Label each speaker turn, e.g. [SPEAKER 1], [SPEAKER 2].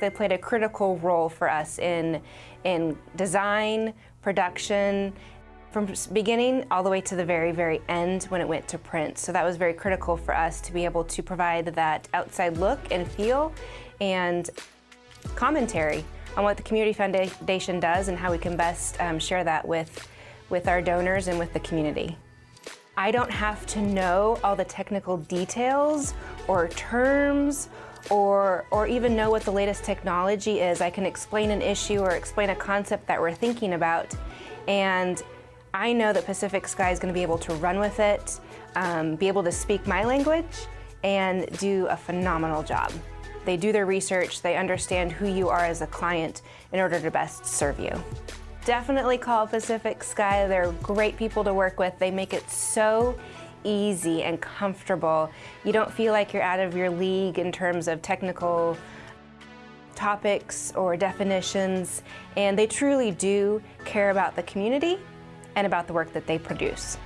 [SPEAKER 1] They played a critical role for us in, in design, production, from beginning all the way to the very, very end when it went to print. So that was very critical for us to be able to provide that outside look and feel and commentary on what the Community Foundation does and how we can best um, share that with, with our donors and with the community. I don't have to know all the technical details or terms or, or even know what the latest technology is. I can explain an issue or explain a concept that we're thinking about and I know that Pacific Sky is going to be able to run with it, um, be able to speak my language, and do a phenomenal job. They do their research, they understand who you are as a client in order to best serve you. Definitely call Pacific Sky. They're great people to work with. They make it so easy and comfortable. You don't feel like you're out of your league in terms of technical topics or definitions, and they truly do care about the community and about the work that they produce.